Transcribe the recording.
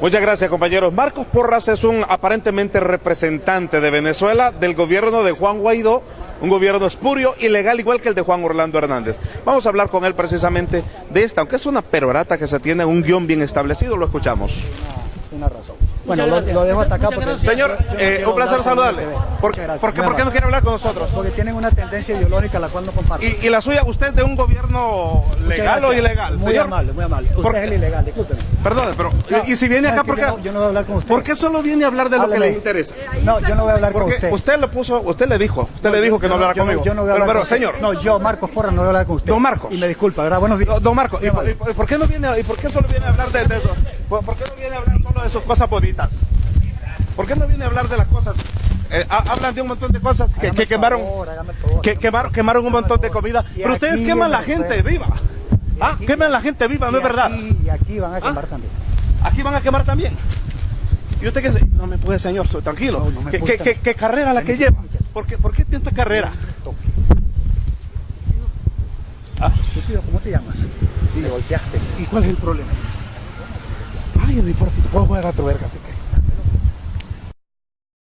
Muchas gracias, compañeros. Marcos Porras es un aparentemente representante de Venezuela del gobierno de Juan Guaidó, un gobierno espurio, ilegal, igual que el de Juan Orlando Hernández. Vamos a hablar con él precisamente de esta, aunque es una perorata que se tiene un guion bien establecido, lo escuchamos. Una razón. Bueno, lo, lo, dejo hasta acá porque... Señor, eh, un placer saludarle. ¿Por, qué, ¿por, qué, ¿Por qué no quiere hablar con nosotros? Porque tienen una tendencia ideológica la cual no comparto. ¿Y, y la suya, usted de un gobierno legal o ilegal? Muy señor? amable, muy amable. Usted es el ilegal, discúlpeme. Perdón, pero... No, ¿Y si viene no, acá porque... Yo no, yo voy a hablar con usted. ¿Por qué solo viene a hablar de lo Háblele. que le interesa? No, yo no voy a hablar con Porque usted. usted le puso, usted le dijo, usted le dijo que no Yo hablara yo conmigo. Yo no voy a pero, hablar pero, con usted. señor, No, yo, Marcos Porra, no voy a hablar con usted. Don Marcos. Y me disculpa, ¿verdad? Buenos días. Don- Don Marco, ¿y, por- y por qué no viene, y por qué solo viene a hablar de, de eso? ¿Por, por qué no viene de sus cosas bonitas? ¿Por qué no viene a hablar de las cosas? Eh, ha- hablan de un montón de cosas que, quemaron, favor, favor, que quemaron, quemaron un montón de comida. Pero ustedes queman la en gente viva. Ah, queman la gente viva, ¿no es verdad? Y aquí van a quemar Ah. también. Aquí van a quemar también. ¿Y usted qué dice? No me puede, señor, soy tranquilo. No, ¿Qué, puede, qué- qué- qué carrera la que lleva? ¿Por qué, por qué tanta carrera? Estúpido, ¿cómo te llamas? Y me golpeaste. ¿Y cuál es el problema? Ay, no importa, puedo jugar a.